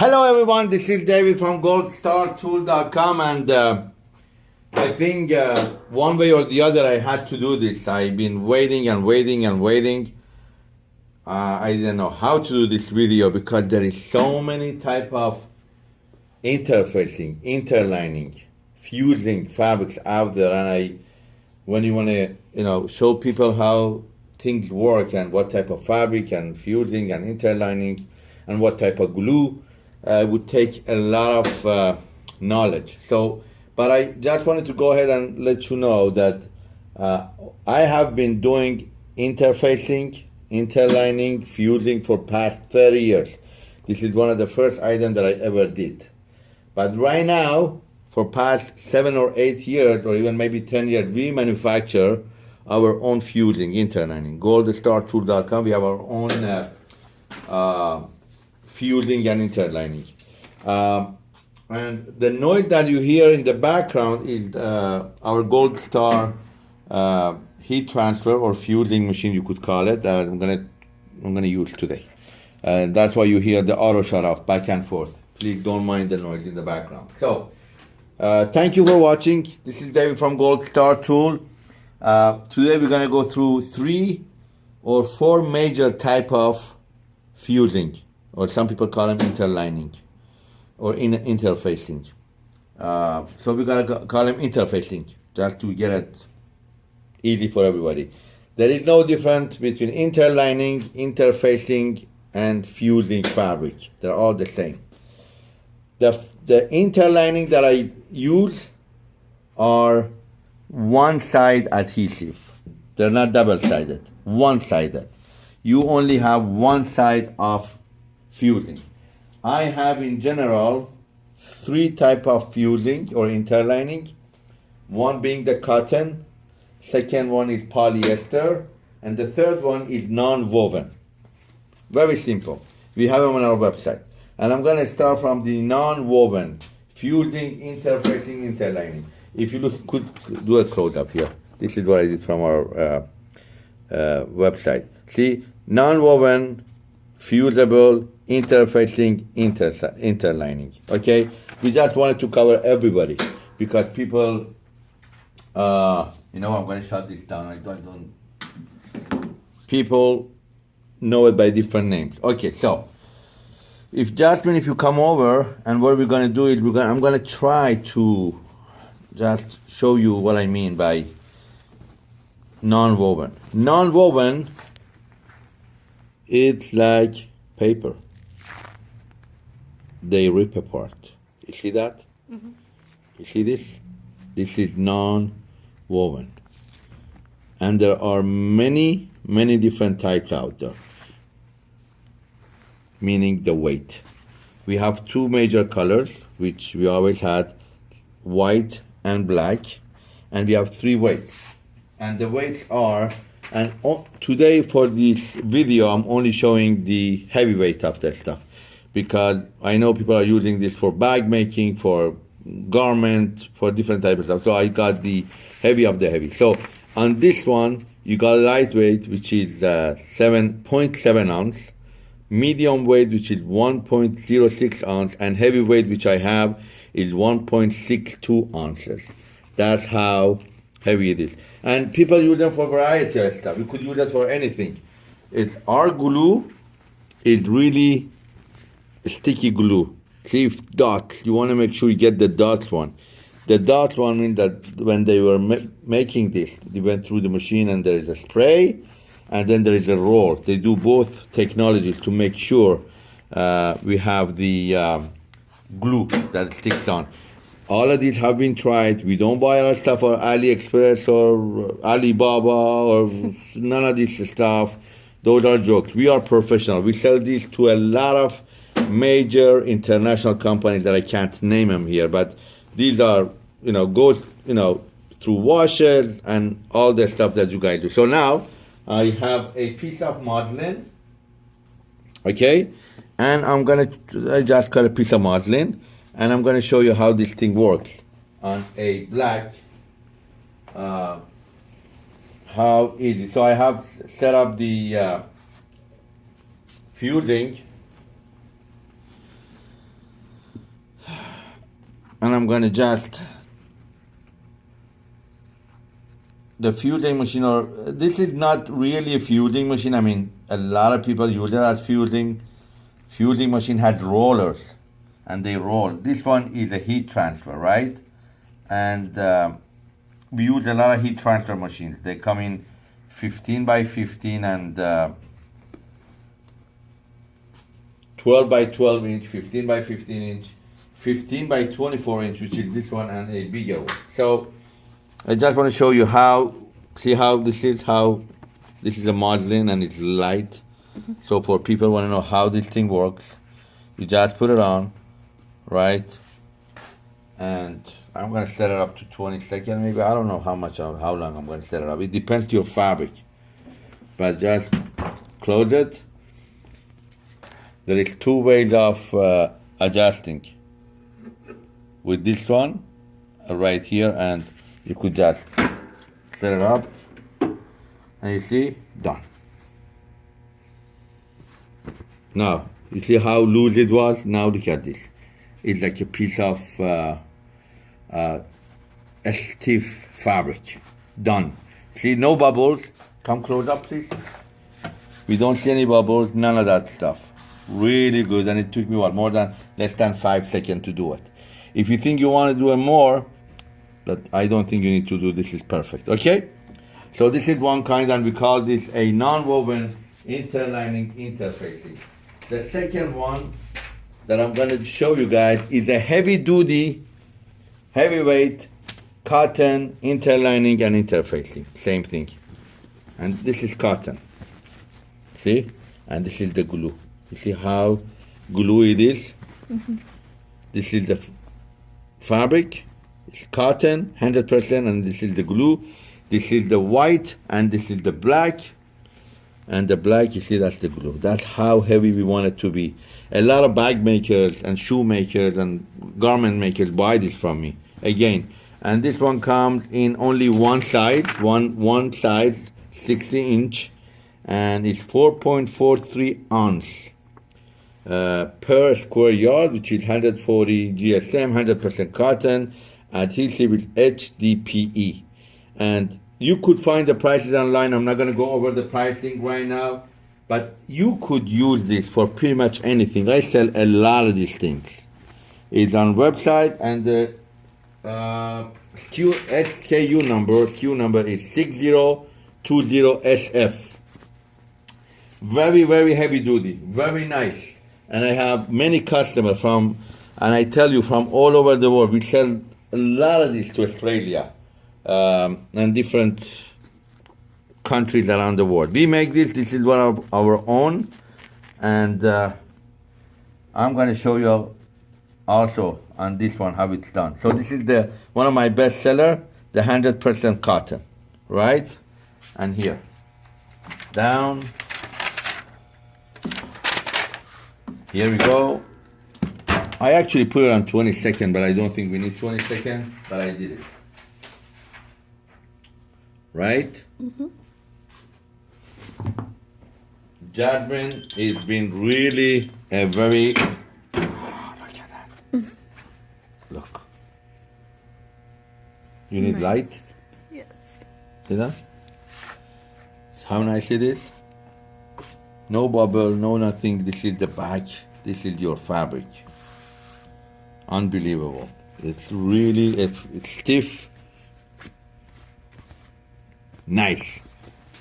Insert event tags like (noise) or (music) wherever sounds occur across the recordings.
Hello everyone, this is David from goldstartool.com and uh, I think uh, one way or the other I had to do this. I've been waiting and waiting and waiting. Uh, I didn't know how to do this video because there is so many type of interfacing, interlining, fusing fabrics out there and I when you want to you know show people how things work and what type of fabric and fusing and interlining and what type of glue uh, would take a lot of uh, knowledge. So, but I just wanted to go ahead and let you know that uh, I have been doing interfacing, interlining, fusing for past 30 years. This is one of the first items that I ever did. But right now, for past seven or eight years, or even maybe 10 years, we manufacture our own fusing, interlining. GoldStarTool.com, we have our own fusing and interlining. Um, and the noise that you hear in the background is uh, our Gold Star uh, heat transfer or fusing machine, you could call it. that I'm gonna I'm gonna use today. And that's why you hear the auto shut off back and forth. Please don't mind the noise in the background. So, uh, thank you for watching. This is David from Gold Star Tool. Uh, today we're gonna go through three or four major type of fusing, or some people call them interlining, or in interfacing. Uh, so we're gonna call them interfacing, just to get it easy for everybody. There is no difference between interlining, interfacing, and fusing fabric. They're all the same. The, the interlining that I use are one-side adhesive. They're not double-sided, one-sided. You only have one side of fusing. I have in general three type of fusing or interlining. One being the cotton, second one is polyester, and the third one is non-woven. Very simple. We have them on our website. And I'm gonna start from the non-woven, fusing, interfacing, interlining. If you look, could do a close up here. This is what I did from our uh, uh, website. See, non-woven, fusible, interfacing, inter interlining. Okay, we just wanted to cover everybody because people, uh, you know, I'm going to shut this down. I don't, I don't. People know it by different names. Okay, so if Jasmine, if you come over, and what we're going to do is we're going, I'm going to try to just show you what I mean by non-woven. Non-woven, it's like paper. They rip apart. You see that? Mm -hmm. You see this? This is non-woven. And there are many, many different types out there, meaning the weight. We have two major colors, which we always had, white and black, and we have three weights. And the weights are, and today for this video, I'm only showing the heavy weight of that stuff because I know people are using this for bag making, for garment, for different types of stuff. So I got the heavy of the heavy. So on this one, you got lightweight, which is uh, 7.7 ounce, medium weight, which is 1.06 ounce, and heavy weight, which I have, is 1.62 ounces. That's how heavy it is. And people use them for variety of stuff. You could use it for anything. It's our glue is really sticky glue. See dots. You want to make sure you get the dots one. The dot one means that when they were ma making this, they went through the machine and there is a spray and then there is a roll. They do both technologies to make sure uh, we have the um, glue that sticks on. All of these have been tried. We don't buy our stuff on AliExpress or Alibaba or (laughs) none of this stuff. Those are jokes. We are professional. We sell these to a lot of major international companies that I can't name them here, but these are, you know, go, you know, through washers and all the stuff that you guys do. So now I have a piece of muslin, okay? and I'm gonna I just cut a piece of muslin and I'm gonna show you how this thing works on a black uh, how easy so I have set up the uh, fusing and I'm gonna just the fusing machine or this is not really a fusing machine. I mean, a lot of people use it as fusing. Fusing machine has rollers and they roll. This one is a heat transfer, right? And uh, we use a lot of heat transfer machines. They come in 15 by 15 and uh, 12 by 12 inch, 15 by 15 inch, 15 by 24 inch, which is this one, and a bigger one. So I just want to show you how, see how this is, how this is a muslin and it's light. So for people want to know how this thing works, you just put it on, right? And I'm gonna set it up to 20 seconds, maybe. I don't know how much, how long I'm gonna set it up. It depends to your fabric. But just close it. There is two ways of uh, adjusting. With this one, uh, right here, and you could just set it up, and you see, done. Now, you see how loose it was? Now look at this. It's like a piece of uh, uh, a stiff fabric. Done. See, no bubbles. Come close up, please. We don't see any bubbles, none of that stuff. Really good, and it took me what more than less than five seconds to do it. If you think you want to do it more, but I don't think you need to do this is perfect. Okay? So this is one kind, and we call this a non-woven interlining interfacing. The second one that I'm going to show you guys is a heavy-duty, heavyweight cotton interlining and interfacing. Same thing. And this is cotton. See? And this is the glue. You see how glue it is? Mm-hmm. This is the fabric. It's cotton, 100%, and this is the glue. This is the white, and this is the black. And the black, you see, that's the glue. That's how heavy we want it to be. A lot of bag makers and shoe makers and garment makers buy this from me. Again, and this one comes in only one size, one one size, 60 inch, and it's 4.43 ounce uh, per square yard, which is 140 GSM, 100% cotton, adhesive with HDPE. And you could find the prices online. I'm not going to go over the pricing right now, but you could use this for pretty much anything. I sell a lot of these things. It's on website and the uh, SKU, SKU number, SKU number is 6020SF. Very, very heavy duty, very nice. And I have many customers from, and I tell you, from all over the world. We sell a lot of this to Australia um, and different countries around the world. We make this, this is one of our own, and uh, I'm going to show you also on this one how it's done. So this is the one of my best seller, the 100% cotton, right? And here, down. Here we go. I actually put it on 20 second, but I don't think we need 20 second, but I did it. Right? Mm-hmm. Jasmine has been really a very. Oh, look at that. Look. You need Nice. light? Yes. See that? How nice it is? No bubble, no nothing. This is the back. This is your fabric. Unbelievable. It's really it's, it's stiff. Nice.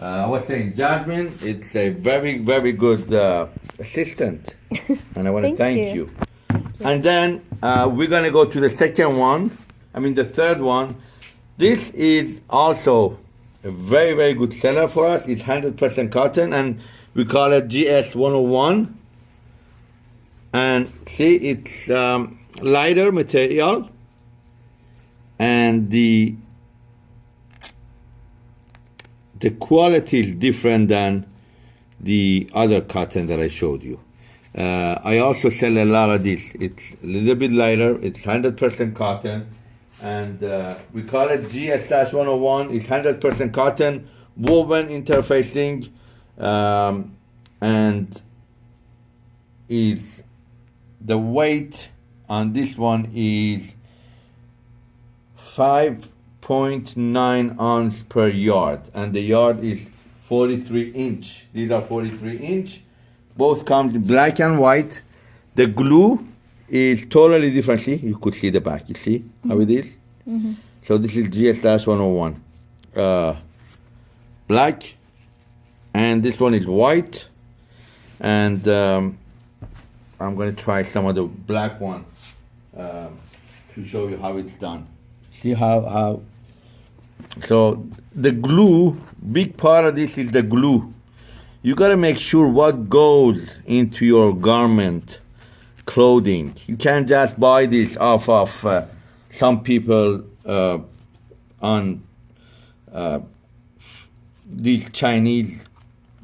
Uh, I was saying, Jasmine, it's a very, very good uh, assistant, (laughs) and I want to Thank thank you. you. And then uh, we're gonna go to the second one. I mean, the third one. This is also a very, very good seller for us. It's 100% cotton, and we call it GS 101. And see, it's um, lighter material, and the the quality is different than the other cotton that I showed you. Uh, I also sell a lot of this. It's a little bit lighter. It's 100% cotton, and uh, we call it GS-101. It's 100% cotton, woven interfacing, um, and is the weight on this one is 5.9 ounce per yard, and the yard is 43 inch. These are 43 inch. Both come in black and white. The glue is totally different. See, you could see the back. You see how it is? So this is GS 101. Uh, black, and this one is white. And um, I'm to try some of the black ones um, to show you how it's done. See how, how so the glue, big part of this is the glue. You gotta make sure what goes into your garment, clothing. You can't just buy this off of uh, some people uh, on uh, these Chinese,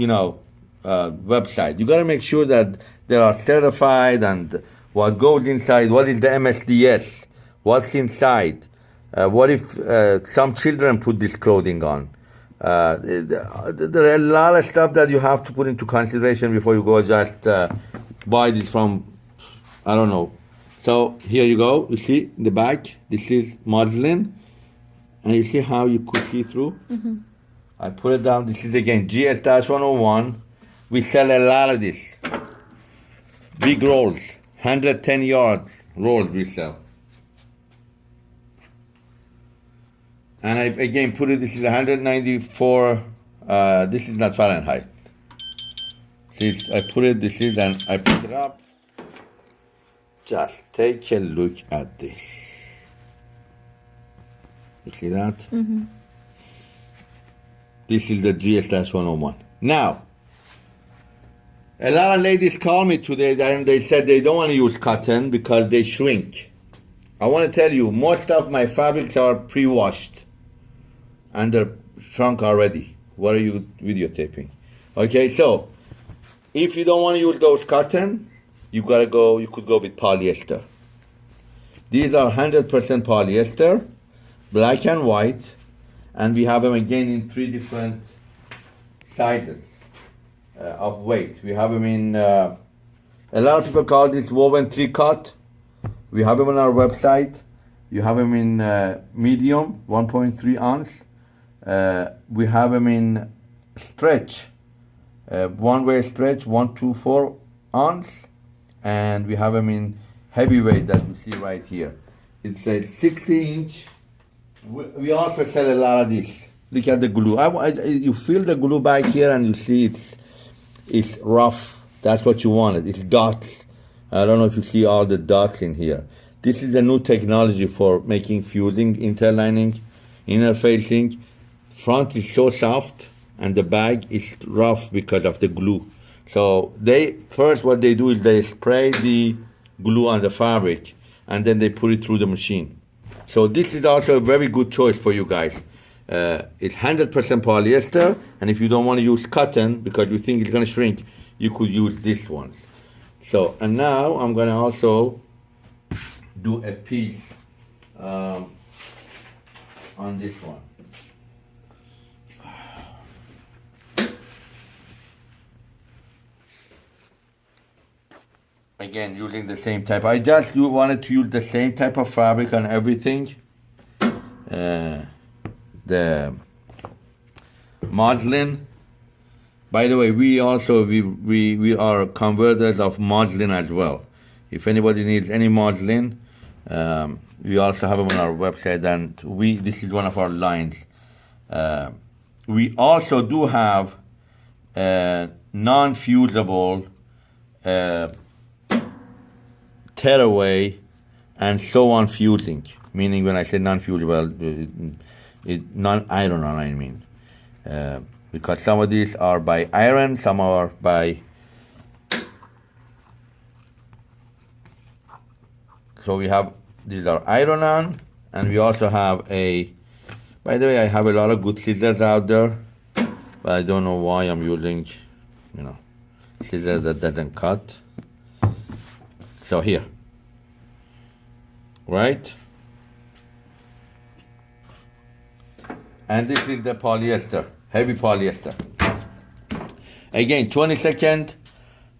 you know, uh, website. You gotta make sure that they are certified and what goes inside. What is the MSDS? What's inside? Uh, what if uh, some children put this clothing on? Uh, there are a lot of stuff that you have to put into consideration before you go just uh, buy this from, I don't know. So here you go. You see in the back, this is muslin, and you see how you could see through. I put it down. This is again GS-101. We sell a lot of this. Big rolls, 110 yards rolls we sell. and I again put it. This is 194. Uh, this is not Fahrenheit. This I put it. This is and I put it up. Just take a look at this. You see that? This is the GS 101. Now, a lot of ladies call me today and they said they don't want to use cotton because they shrink. I want to tell you, most of my fabrics are pre-washed and they're shrunk already. What are you videotaping? Okay, so if you don't want to use those cotton, you gotta go. You could go with polyester. These are 100% polyester, black and white, and we have them again in three different sizes uh, of weight. We have them in. Uh, a lot of people call this woven tricot. We have them on our website. You have them in uh, medium, 1.3 ounce. Uh, we have them in stretch, uh, one way stretch, one to four ounce, and we have them in heavyweight that you see right here. It's a 60 inch. We also sell a lot of this. Look at the glue. I, I- you feel the glue back here, and you see it's it's rough. That's what you wanted. It's dots. I don't know if you see all the dots in here. This is a new technology for making fusing, interlining, interfacing. Front is so soft and the bag is rough because of the glue. So they first what they do is they spray the glue on the fabric and then they put it through the machine. So this is also a very good choice for you guys. Uh, it's 100% polyester, and if you don't want to use cotton because you think it's going to shrink, you could use this one. So, and now I'm going to also do a piece um, on this one. Again, using the same type. I just wanted to use the same type of fabric on everything. Uh, the muslin. By the way, we also we, we we are converters of muslin as well. If anybody needs any muslin, um, we also have them on our website, and we this is one of our lines. Uh, we also do have uh, non-fusible uh, tearaway and so on fusing. Meaning, when I say non-fusible, it, it non-iron on. I mean, uh, because some of these are by iron, some are by. So we have these are iron on, and we also have a. By the way, I have a lot of good scissors out there, but I don't know why I'm using, you know, scissors that doesn't cut. So here, right? And this is the polyester, heavy polyester. Again, 22nd,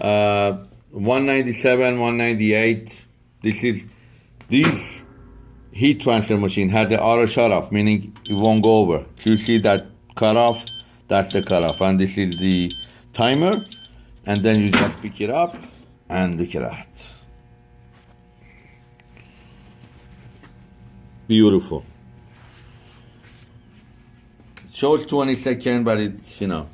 uh, 197, 198. This is, this heat transfer machine has the auto shut off, meaning it won't go over. You see that cut off, that's the cut off. And this is the timer. And then you just pick it up and look at that. Beautiful. Shows 20 seconds, but it's, you know,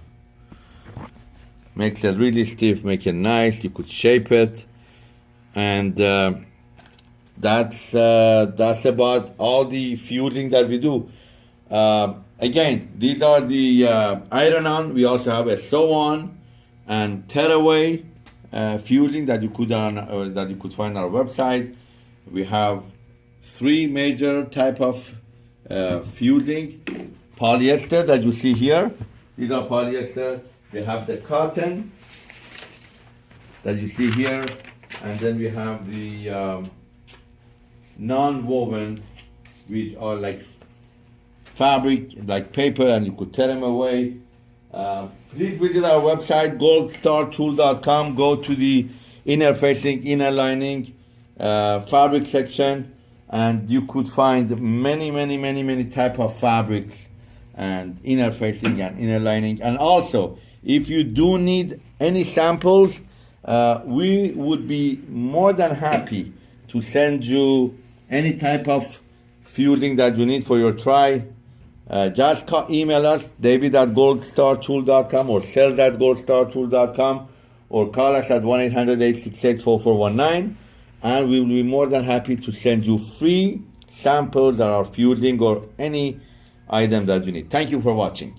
makes it really stiff, make it nice. You could shape it. And uh, that's, uh, that's about all the fusing that we do. Uh, again, these are the uh, iron on. We also have a sew on and tearaway uh, fusing that you could on uh, that you could find on our website. We have three major type of uh, fusing polyester that you see here. These are polyester. We have the cotton that you see here, and then we have the um, non-woven, which are like fabric, like paper, and you could tear them away. Uh, please visit our website, goldstartool.com. Go to the inner facing, inner lining, uh, fabric section, and you could find many, many, many, many type of fabrics and inner facing and inner lining. And also, if you do need any samples, uh, we would be more than happy to send you any type of fusing that you need for your try. Uh, just email us, david at goldstartool.com or sales at goldstartool.com or call us at 1-800-868-4419 and we will be more than happy to send you free samples that are fueling or any item that you need. Thank you for watching.